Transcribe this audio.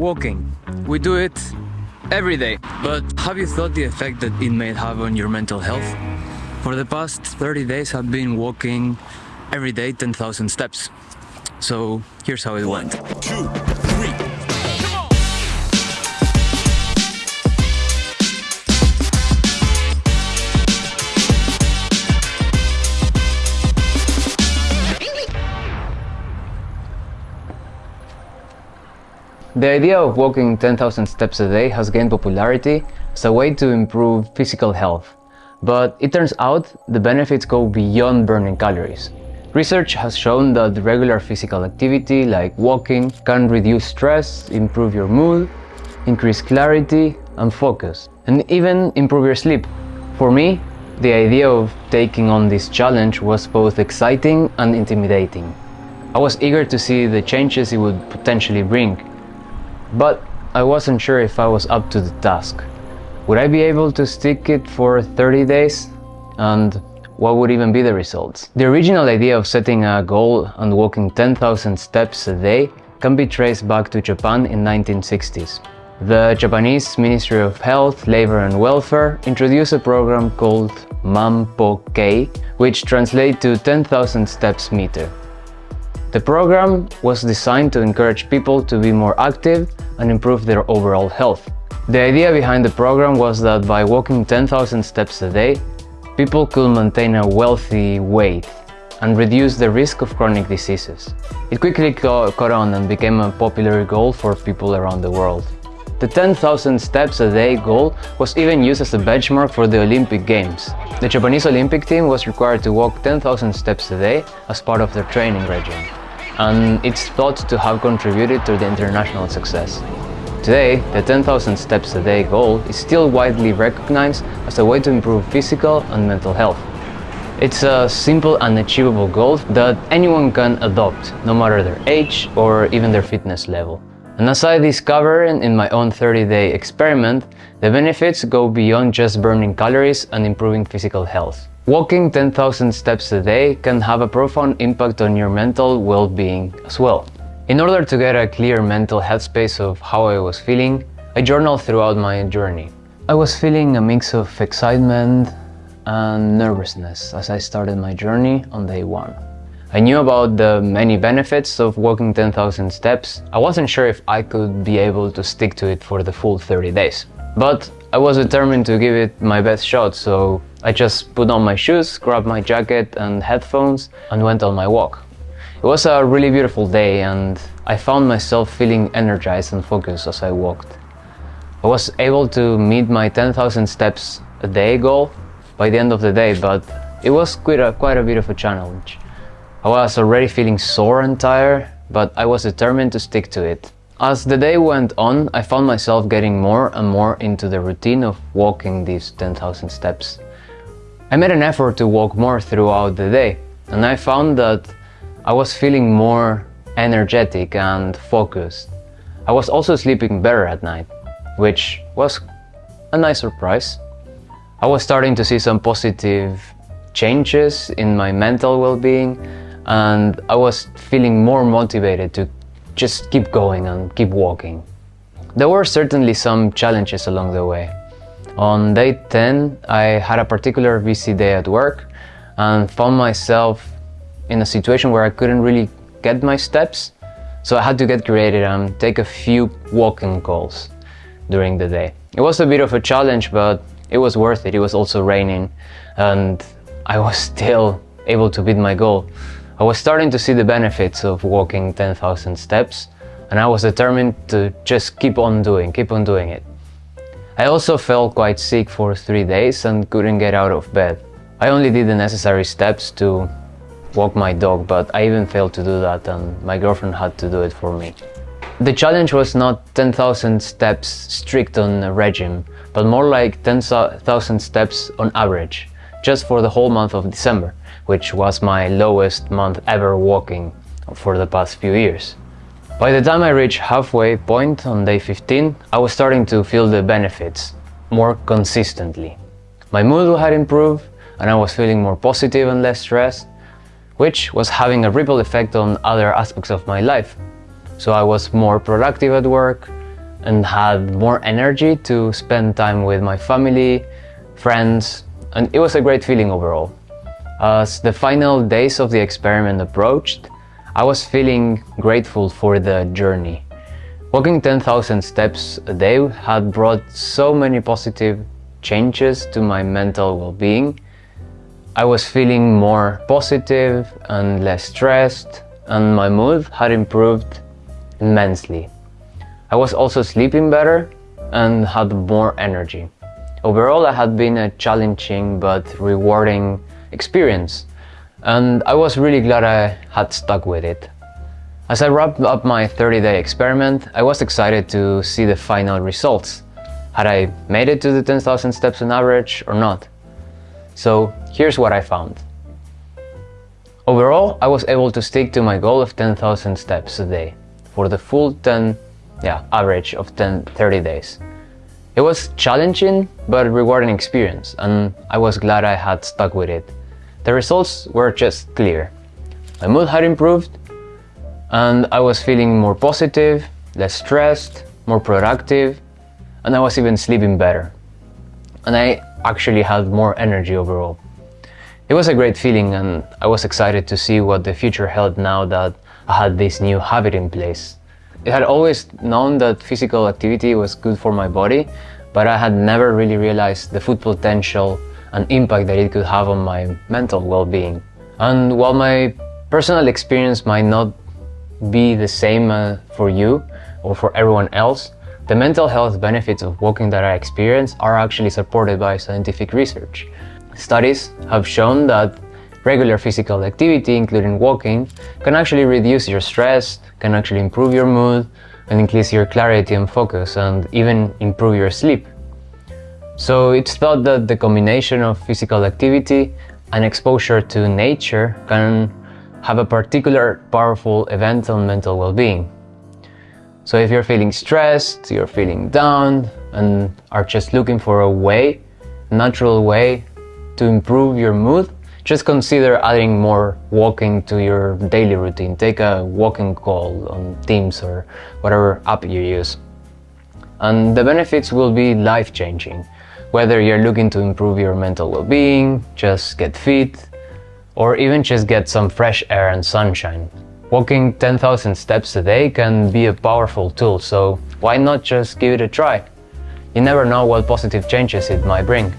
Walking. We do it every day. But have you thought the effect that it may have on your mental health? For the past 30 days, I've been walking every day 10,000 steps. So here's how it went. two, The idea of walking 10,000 steps a day has gained popularity as a way to improve physical health. But it turns out the benefits go beyond burning calories. Research has shown that regular physical activity like walking can reduce stress, improve your mood, increase clarity and focus, and even improve your sleep. For me, the idea of taking on this challenge was both exciting and intimidating. I was eager to see the changes it would potentially bring, but I wasn't sure if I was up to the task. Would I be able to stick it for 30 days? And what would even be the results? The original idea of setting a goal and walking 10,000 steps a day can be traced back to Japan in 1960s. The Japanese Ministry of Health, Labor and Welfare introduced a program called Manpo-kei, which translates to 10,000 steps meter. The program was designed to encourage people to be more active and improve their overall health. The idea behind the program was that by walking 10,000 steps a day, people could maintain a wealthy weight and reduce the risk of chronic diseases. It quickly caught on and became a popular goal for people around the world. The 10,000 steps a day goal was even used as a benchmark for the Olympic Games. The Japanese Olympic team was required to walk 10,000 steps a day as part of their training regime, and it's thought to have contributed to the international success. Today, the 10,000 steps a day goal is still widely recognized as a way to improve physical and mental health. It's a simple and achievable goal that anyone can adopt, no matter their age or even their fitness level. And as I discovered in my own 30-day experiment, the benefits go beyond just burning calories and improving physical health. Walking 10,000 steps a day can have a profound impact on your mental well-being as well. In order to get a clear mental headspace of how I was feeling, I journaled throughout my journey. I was feeling a mix of excitement and nervousness as I started my journey on day one. I knew about the many benefits of walking 10,000 steps. I wasn't sure if I could be able to stick to it for the full 30 days. But I was determined to give it my best shot, so I just put on my shoes, grabbed my jacket and headphones, and went on my walk. It was a really beautiful day, and I found myself feeling energized and focused as I walked. I was able to meet my 10,000 steps a day goal by the end of the day, but it was quite a, quite a bit of a challenge. I was already feeling sore and tired, but I was determined to stick to it. As the day went on, I found myself getting more and more into the routine of walking these 10,000 steps. I made an effort to walk more throughout the day, and I found that I was feeling more energetic and focused. I was also sleeping better at night, which was a nice surprise. I was starting to see some positive changes in my mental well being, and I was feeling more motivated to just keep going and keep walking. There were certainly some challenges along the way. On day 10, I had a particular busy day at work and found myself in a situation where I couldn't really get my steps. So I had to get creative and take a few walking calls during the day. It was a bit of a challenge, but it was worth it. It was also raining and I was still able to beat my goal. I was starting to see the benefits of walking 10,000 steps and I was determined to just keep on doing, keep on doing it. I also felt quite sick for three days and couldn't get out of bed. I only did the necessary steps to walk my dog, but I even failed to do that and my girlfriend had to do it for me. The challenge was not 10,000 steps strict on a regime, but more like 10,000 steps on average, just for the whole month of December, which was my lowest month ever walking for the past few years. By the time I reached halfway point on day 15, I was starting to feel the benefits more consistently. My mood had improved and I was feeling more positive and less stressed, which was having a ripple effect on other aspects of my life. So I was more productive at work, and had more energy to spend time with my family, friends, and it was a great feeling overall. As the final days of the experiment approached, I was feeling grateful for the journey. Walking 10,000 steps a day had brought so many positive changes to my mental well being. I was feeling more positive and less stressed, and my mood had improved immensely. I was also sleeping better and had more energy. Overall, I had been a challenging but rewarding experience, and I was really glad I had stuck with it. As I wrapped up my 30 day experiment, I was excited to see the final results. Had I made it to the 10,000 steps on average or not? So here's what I found. Overall, I was able to stick to my goal of 10,000 steps a day for the full 10, yeah, average of 10, 30 days. It was challenging but rewarding experience and I was glad I had stuck with it. The results were just clear. My mood had improved and I was feeling more positive, less stressed, more productive, and I was even sleeping better. And I actually had more energy overall. It was a great feeling and I was excited to see what the future held now that I had this new habit in place. I had always known that physical activity was good for my body, but I had never really realized the full potential and impact that it could have on my mental well-being. And while my personal experience might not be the same uh, for you or for everyone else, the mental health benefits of walking that I experience are actually supported by scientific research. Studies have shown that regular physical activity, including walking, can actually reduce your stress, can actually improve your mood, and increase your clarity and focus, and even improve your sleep. So it's thought that the combination of physical activity and exposure to nature can have a particular powerful event on mental well-being. So if you're feeling stressed, you're feeling down, and are just looking for a way, natural way to improve your mood, just consider adding more walking to your daily routine. Take a walking call on Teams or whatever app you use. And the benefits will be life-changing. Whether you're looking to improve your mental well-being, just get fit, or even just get some fresh air and sunshine. Walking 10,000 steps a day can be a powerful tool, so why not just give it a try? You never know what positive changes it might bring.